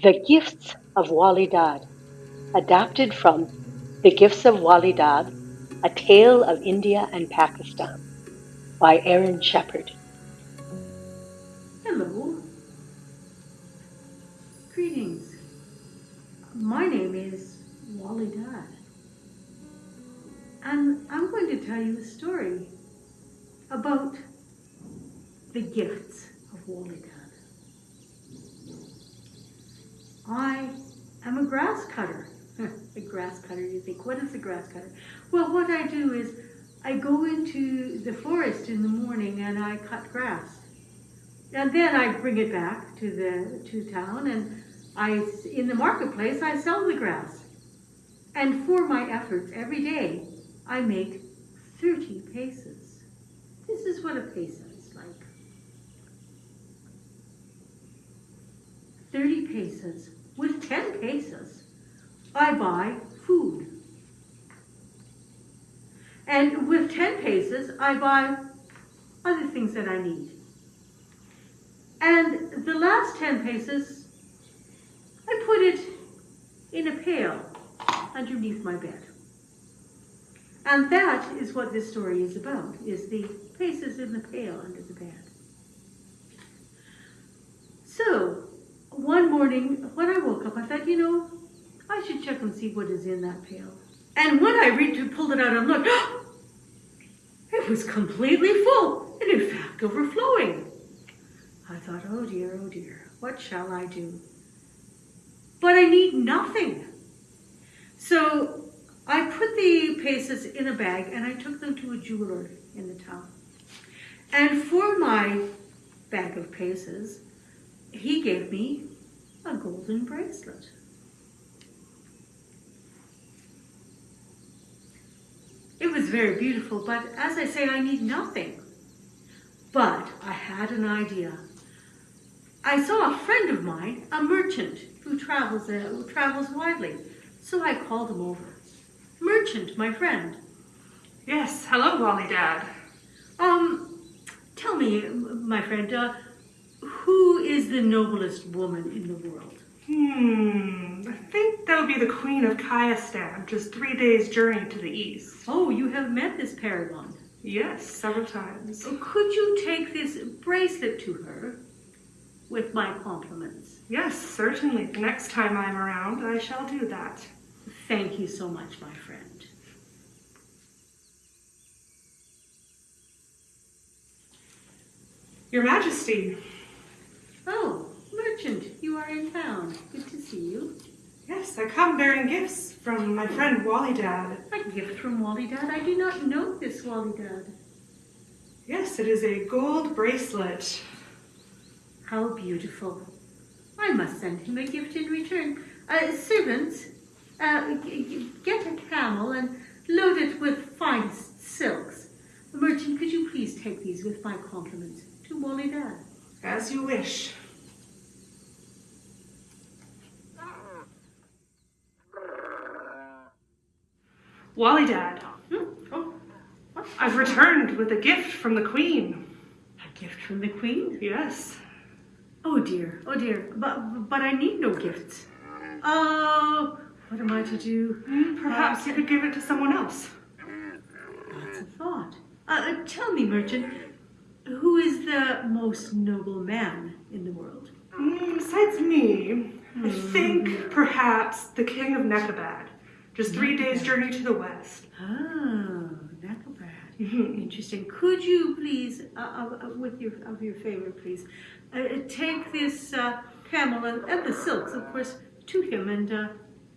The Gifts of Wali Dad, adapted from The Gifts of Wali Dad, A Tale of India and Pakistan by Aaron Shepard. Hello. Greetings. My name is Wali Dad. And I'm going to tell you a story about the gifts of Wali Dad. I am a grass cutter. a grass cutter, you think, what is a grass cutter? Well, what I do is I go into the forest in the morning and I cut grass. And then I bring it back to the to town and I in the marketplace I sell the grass. And for my efforts every day, I make 30 paces. This is what a peso is like. 30 pesos with 10 pesos, I buy food. And with 10 pesos, I buy other things that I need. And the last 10 pesos, I put it in a pail underneath my bed. And that is what this story is about, is the pesos in the pail under the bed. So, one morning when I woke up, I thought, you know, I should check and see what is in that pail. And when I reached pulled it out and looked, it was completely full and in fact overflowing. I thought, oh dear, oh dear, what shall I do? But I need nothing. So I put the paces in a bag and I took them to a jeweler in the town. And for my bag of paces, he gave me a golden bracelet. It was very beautiful, but as I say, I need nothing. But I had an idea. I saw a friend of mine, a merchant, who travels, uh, who travels widely. So I called him over. Merchant, my friend. Yes, hello, Wali Dad. Um, tell me, my friend, uh, who is the noblest woman in the world? Hmm, I think that would be the Queen of Khaistan, just three days' journey to the east. Oh, you have met this paragon. Yes, several times. So could you take this bracelet to her with my compliments? Yes, certainly. The next time I'm around, I shall do that. Thank you so much, my friend. Your Majesty. You are in town. Good to see you. Yes, I come bearing gifts from my friend Wali Dad. A gift from Wali Dad? I do not know this Wali Dad. Yes, it is a gold bracelet. How beautiful. I must send him a gift in return. Uh, servants, uh, get a camel and load it with fine silks. Merchant, could you please take these with my compliments to Wali Dad? As you wish. Wali Dad, Hmm? Oh, what? I've returned with a gift from the Queen. A gift from the Queen? Yes. Oh dear, oh dear, but, but I need no gifts. Oh, what am I to do? Hmm, Perhaps you could give it to someone else. That's a thought. Uh, uh, tell me, merchant, who is the most noble man in the world? Hmm, Besides me, I think perhaps the King of Nekabad. Just three days' journey to the west. Oh, Nekabad. Mhm. Interesting. Could you please, uh, uh, uh, with your of your favor, please, uh, uh, take this uh, camel and, and the silks, of course, to him and uh,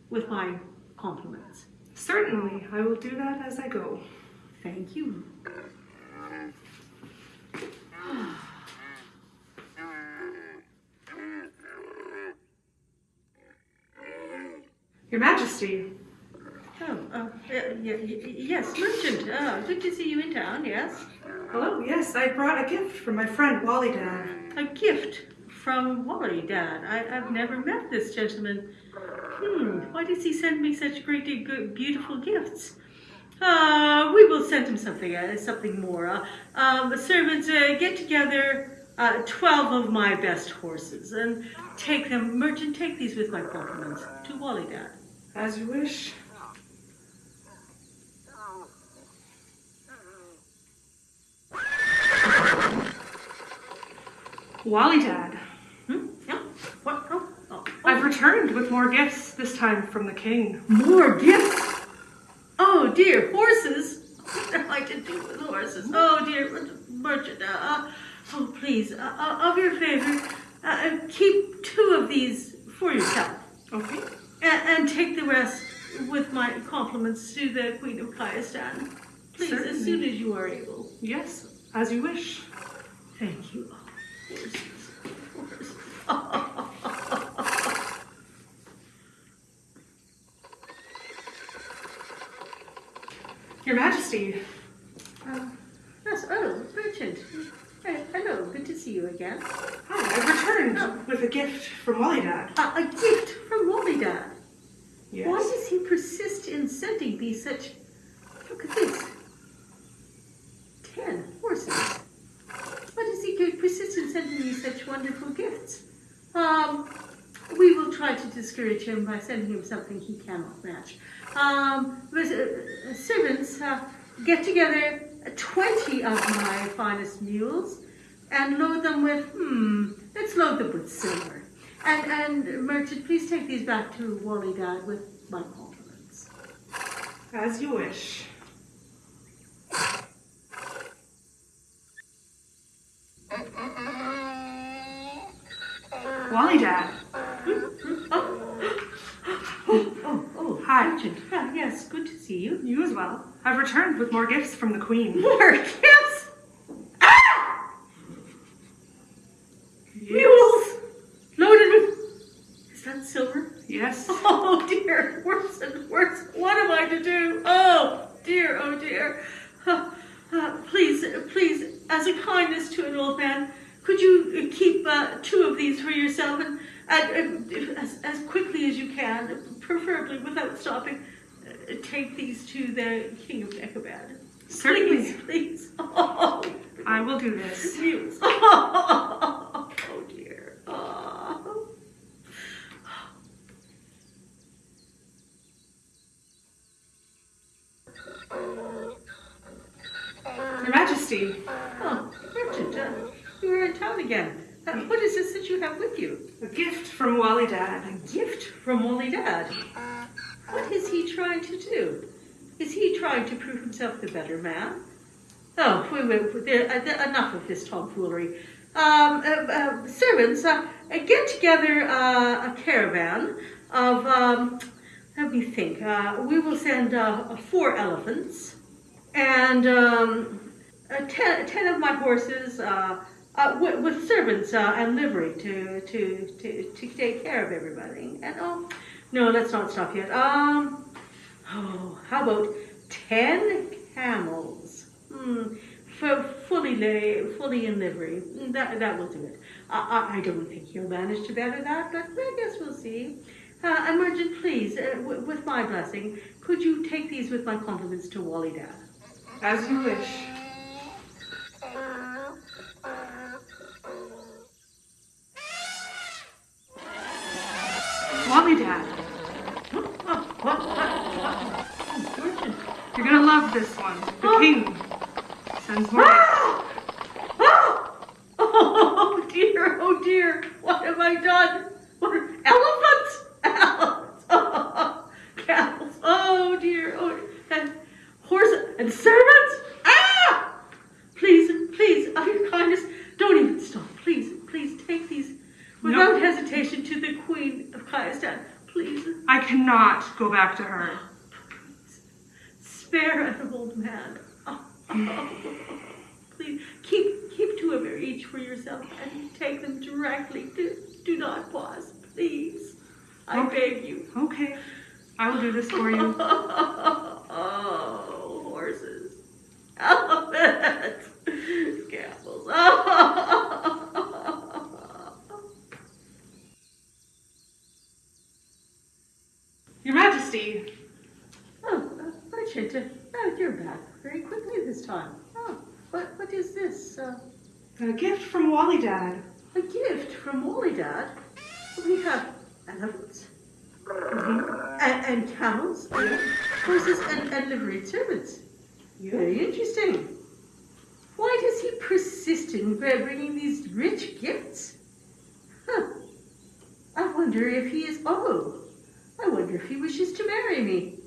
with my compliments. Certainly, I will do that as I go. Thank you. Your Majesty, uh, y- y- yes, merchant. Uh, good to see you in town. Yes, hello. Yes, I brought a gift from my friend Wali Dad. a gift from Wali, Dad. I, I've never met this gentleman. Hmm. Why does he send me such great, good, beautiful gifts? Uh, we will send him something, uh, something more. Uh, um, servants, uh, get together uh, 12 of my best horses and take them, merchant, take these with my compliments to Wali Dad. As you wish. Wali Dad, Hmm? Yeah? What? Oh, oh, I've returned with more gifts, this time from the king. More gifts? Oh dear, horses? What am I to do with horses? Oh dear, merchant, uh, oh please, uh, uh, of your favor, uh, uh, keep two of these for yourself. Okay. And, and take the rest with my compliments to the Queen of Khaistan. Please, as soon as you are able. Yes, as you wish. Thank you. Oh, horses. Your Majesty, Uh, yes, oh, Merchant. Uh, hello, good to see you again. hi, I've returned with a gift from Wali Dad. Uh, a gift from Wali Dad. Yes. Why does he persist in sending me such... Look at this. Ten horses. Why does he persist in sending me such wonderful gifts? Um, we will try to discourage him by sending him something he cannot match. Um, but, uh, servants, uh, get together 20 of my finest mules and load them with, hmm, let's load them with silver. And, and merchant, please take these back to Wali Dad with my compliments. As you wish. Wali Dad, Oh, oh, oh, Hi. merchant. Ah, yes, good to see you. you as well. I've returned with more gifts from the Queen. More gifts! Ah! Mules! Loaded with. Is that silver? Yes. Oh dear, worse and worse. What am I to do? Oh dear, oh dear. Uh, uh, please, please, as a kindness to an old man, could you keep uh, two of these for yourself and, and uh, as, as quickly as you can, preferably without stopping, uh, take these to the King of Nekabad? Certainly. Please, please. Oh, I will do this. mules. Oh, dear. Oh. Majesty, Oh, merchant, uh, you are in town again. Uh, what is this that you have with you? a gift from Wali Dad. A gift from Wali Dad. What is he trying to do? Is he trying to prove himself the better man? Oh, wait, wait, wait, there, uh, enough of this tomfoolery. Um, uh, uh, servants, uh, uh, get together uh, a caravan of, um, let me think, uh, we will send uh, four elephants and um, ten, ten of my horses uh, uh, with, with servants uh, and livery to, to, to, to take care of everybody. And oh, no, let's not stop yet. Um, oh, how about ten camels? Hmm, for fully lay, fully in livery. That that will do it. I, I, I don't think he'll manage to better that, but I guess we'll see. Uh, merchant, please, uh, with my blessing, could you take these with my compliments to Wali Dad? As you wish. Wali Dad, Oh, what, what, what? Oh, merchant. you're gonna love this one. The Oh. king sends more gifts. Ah! Ah! Oh dear, oh dear, what have I done? What are, elephants? Elephants. Oh, camels. Oh dear, oh, and horses and servants? Ah! Please, please, of your kindness, don't even stop. Please, please take these without No. hesitation to the Queen of Khaistan. Please, I cannot go back to her. spare an old man. Oh, please keep keep two of each for yourself and take them directly. Do, do not pause, please. I Okay. beg you. Okay, I will do this for you. oh, horses, elephants, camels. Your Majesty, Oh, uh, merchant, uh, oh, you're back very quickly this time. Oh, what what is this? Uh, A gift from Wali Dad. A gift from Wali Dad. We have elephants. Mm-hmm. And, and camels, and horses, and, and liveried servants. Very interesting. Why does he persist in bringing these rich gifts? Huh. I wonder if he is, oh, I wonder if he wishes to marry me.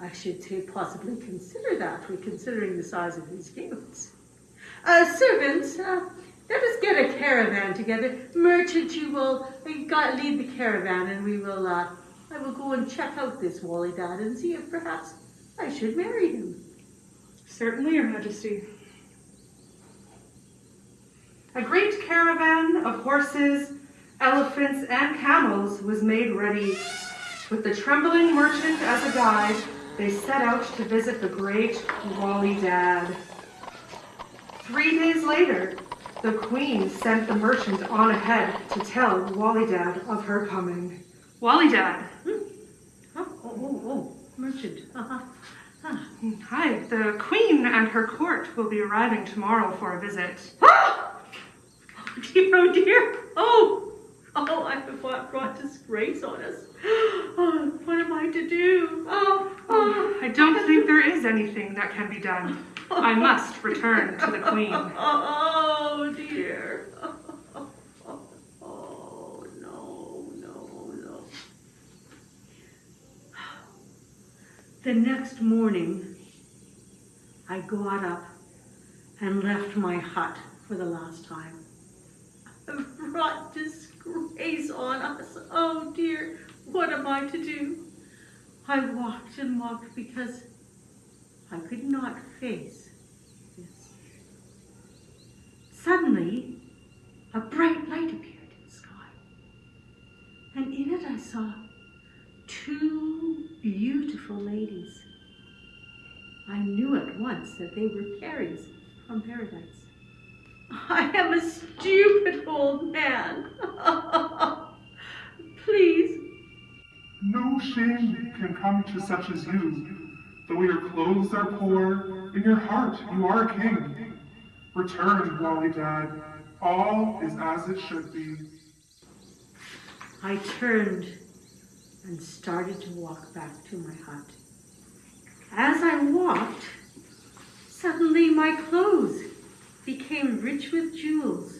I should say possibly consider that, we considering the size of his gifts. Uh, servants, uh, let us get a caravan together. Merchant, you will uh, lead the caravan, and we will. Uh, I will go and check out this Wali Dad and see if perhaps I should marry him. Certainly, Your Majesty. A great caravan of horses, elephants, and camels was made ready. With the trembling merchant as a guide, they set out to visit the great Wali Dad. Three days later, the queen sent the merchant on ahead to tell Wali Dad of her coming. Wali Dad. Hmm? Oh, oh, oh, merchant. Uh-huh. Huh. Hi, the queen and her court will be arriving tomorrow for a visit. Oh, dear, oh dear. Oh, oh, I have brought disgrace on us. Oh, what am I to do? Oh, oh. I don't think there is anything that can be done. I must return to the queen. Oh, dear. Oh, no, no, no. The next morning, I got up and left my hut for the last time. I've brought disgrace on us. Oh, dear. What am I to do? I walked and walked because I could not face this. Suddenly, a bright light appeared in the sky, and in it I saw two beautiful ladies. I knew at once that they were fairies from paradise. I am a stupid old man. Please. No shame can come to such as you Though your clothes are poor, in your heart you are a king. Return, Wali Dad. All is as it should be. I turned and started to walk back to my hut. As I walked, suddenly my clothes became rich with jewels,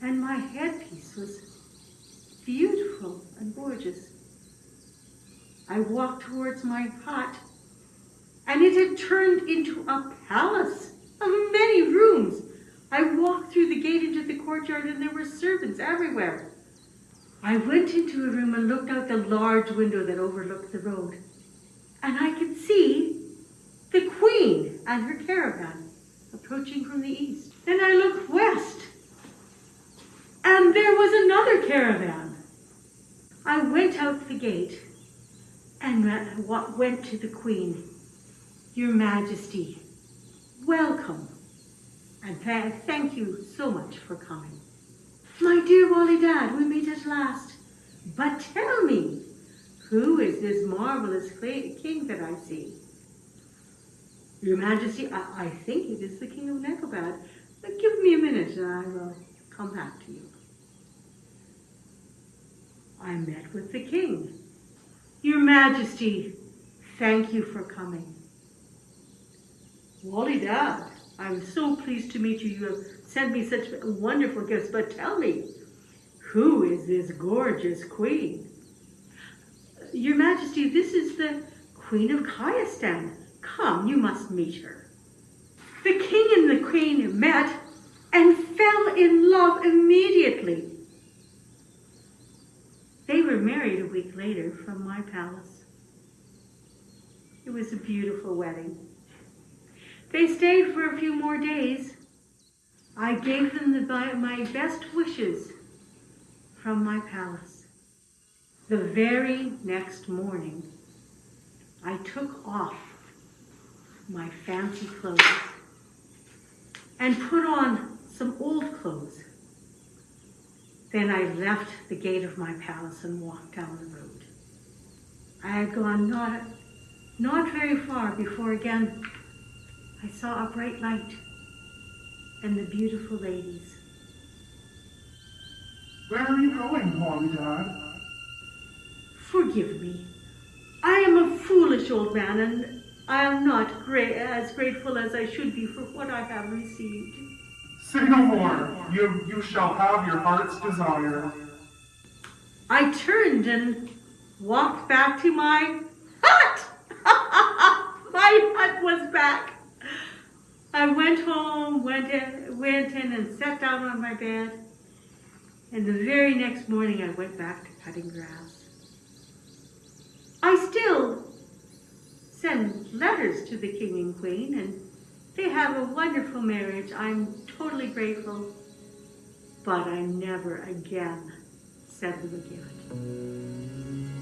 and my headpiece was beautiful and gorgeous. I walked towards my hut and it had turned into a palace of many rooms. I walked through the gate into the courtyard and there were servants everywhere. I went into a room and looked out the large window that overlooked the road. And I could see the queen and her caravan approaching from the east. Then I looked west and there was another caravan. I went out the gate and went to the queen your Majesty, welcome, and th thank you so much for coming. My dear Wali Dad, we meet at last. But tell me, who is this marvelous king that I see? Your Majesty, I, I think it is the King of Nekabad. But give me a minute and I will come back to you. I met with the king. Your Majesty, thank you for coming. Wali Dad, I'm so pleased to meet you. You have sent me such wonderful gifts, but tell me, who is this gorgeous queen? Your Majesty, this is the Queen of Khaistan. Come, you must meet her. The king and the queen met and fell in love immediately. They were married a week later from my palace. It was a beautiful wedding. They stayed for a few more days. I gave them the, my best wishes from my palace. The very next morning, I took off my fancy clothes and put on some old clothes. Then I left the gate of my palace and walked down the road. I had gone not, not very far before again I saw a bright light. and the beautiful ladies. Where are you going, Dad? Forgive me. I am a foolish old man, and I am not as grateful as I should be for what I have received. Say no more. You, you shall have your heart's desire. I turned and walked back to my hut. my hut was back. I went home, went in, went in and sat down on my bed. And the very next morning I went back to cutting grass. I still send letters to the king and queen and they have a wonderful marriage. I'm totally grateful. But I never again send them a gift.